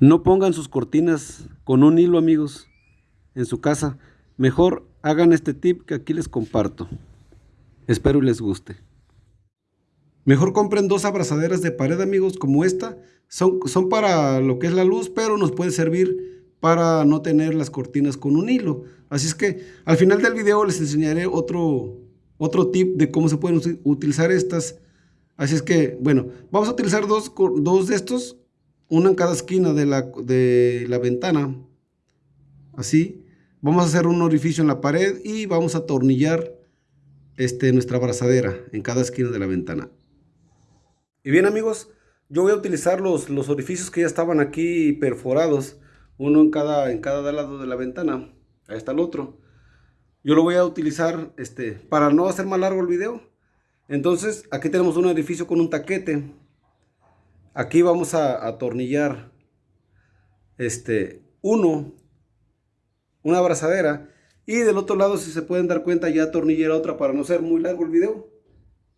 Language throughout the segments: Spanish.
No pongan sus cortinas con un hilo amigos en su casa. Mejor hagan este tip que aquí les comparto. Espero les guste. Mejor compren dos abrazaderas de pared amigos como esta. Son, son para lo que es la luz pero nos puede servir para no tener las cortinas con un hilo. Así es que al final del video les enseñaré otro, otro tip de cómo se pueden utilizar estas. Así es que, bueno, vamos a utilizar dos, dos de estos, una en cada esquina de la, de la ventana. Así. Vamos a hacer un orificio en la pared y vamos a atornillar este, nuestra abrazadera en cada esquina de la ventana. Y bien amigos, yo voy a utilizar los, los orificios que ya estaban aquí perforados, uno en cada, en cada lado de la ventana. Ahí está el otro. Yo lo voy a utilizar este, para no hacer más largo el video. Entonces, aquí tenemos un edificio con un taquete. Aquí vamos a atornillar este, uno, una abrazadera. Y del otro lado, si se pueden dar cuenta, ya atornillé otra para no ser muy largo el video.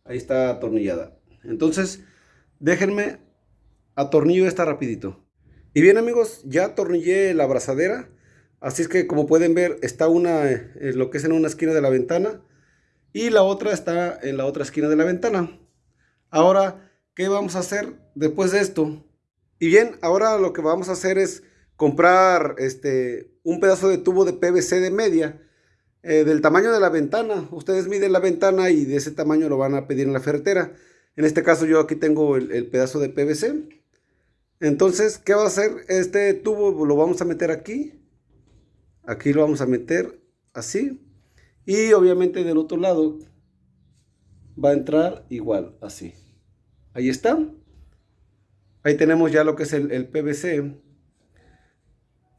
Ahí está atornillada. Entonces, déjenme atornillo esta rapidito. Y bien amigos, ya atornillé la abrazadera. Así es que como pueden ver está una, eh, lo que es en una esquina de la ventana y la otra está en la otra esquina de la ventana. Ahora, ¿qué vamos a hacer después de esto? Y bien, ahora lo que vamos a hacer es comprar este, un pedazo de tubo de PVC de media eh, del tamaño de la ventana. Ustedes miden la ventana y de ese tamaño lo van a pedir en la ferretera. En este caso yo aquí tengo el, el pedazo de PVC. Entonces, ¿qué va a hacer? Este tubo lo vamos a meter aquí Aquí lo vamos a meter así. Y obviamente del otro lado va a entrar igual, así. Ahí está. Ahí tenemos ya lo que es el, PVC.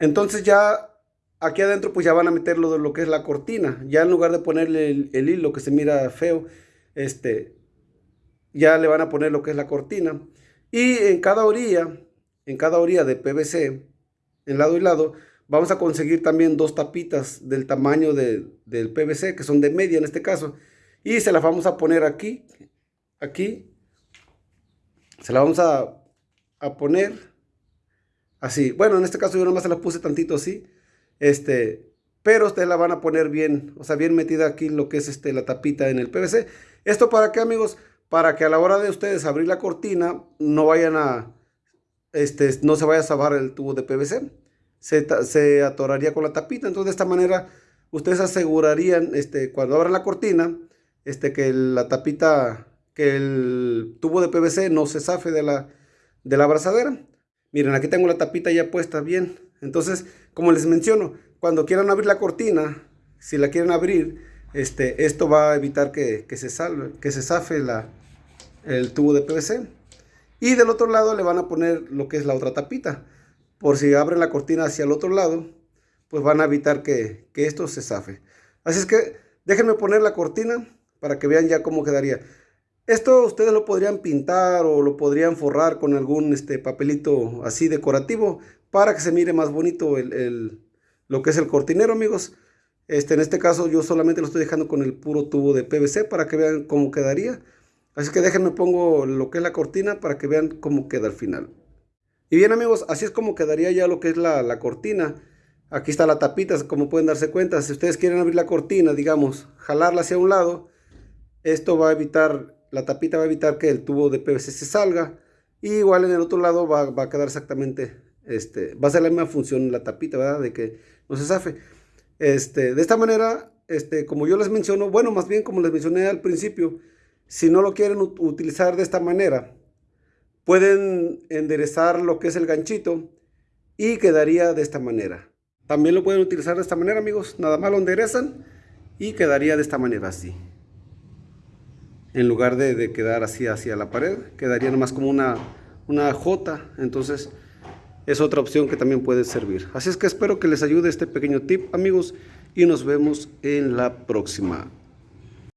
Entonces ya aquí adentro pues ya van a meter lo, que es la cortina. Ya en lugar de ponerle el, el, hilo que se mira feo, este, ya le van a poner lo que es la cortina. Y en cada orilla, en cada orilla de PVC, en lado y lado, Vamos a conseguir también dos tapitas del tamaño del PVC, que son de media en este caso. Y se las vamos a poner aquí, aquí. Se las vamos a, poner así. Bueno, en este caso yo nomás se las puse tantito así. Este, pero ustedes la van a poner bien, o sea, bien metida aquí lo que es este, la tapita en el PVC. ¿Esto para qué, amigos? Para que a la hora de ustedes abrir la cortina, no vayan a, este, no se vaya a sabar el tubo de PVC se, atoraría con la tapita. Entonces, de esta manera, ustedes asegurarían, este, cuando abran la cortina, este, que la tapita, que el tubo de PVC no se zafe de la, de la abrazadera. Miren, aquí tengo la tapita ya puesta bien. Entonces, como les menciono, cuando quieran abrir la cortina, si la quieren abrir, este, esto va a evitar que, se, salve, que se zafe la, el tubo de PVC. Y del otro lado le van a poner lo que es la otra tapita por si abren la cortina hacia el otro lado, pues van a evitar que, esto se zafe. Así es que déjenme poner la cortina para que vean ya cómo quedaría. Esto ustedes lo podrían pintar o lo podrían forrar con algún este, papelito así decorativo para que se mire más bonito el, lo que es el cortinero, amigos. Este, en este caso yo solamente lo estoy dejando con el puro tubo de PVC para que vean cómo quedaría. Así que déjenme pongo lo que es la cortina para que vean cómo queda al final. Y bien amigos, así es como quedaría ya lo que es la, cortina. Aquí está la tapita, como pueden darse cuenta. Si ustedes quieren abrir la cortina, digamos, jalarla hacia un lado, esto va a evitar, la tapita va a evitar que el tubo de PVC se salga. Y igual en el otro lado va, a quedar exactamente, este, va a ser la misma función la tapita, ¿verdad? De que no se zafe. Este, de esta manera, este, como yo les menciono, bueno, más bien como les mencioné al principio, si no lo quieren utilizar de esta manera, Pueden enderezar lo que es el ganchito y quedaría de esta manera. También lo pueden utilizar de esta manera, amigos. Nada más lo enderezan y quedaría de esta manera así. En lugar de, quedar así hacia la pared, quedaría nomás como una, una J. Entonces es otra opción que también puede servir. Así es que espero que les ayude este pequeño tip, amigos. Y nos vemos en la próxima.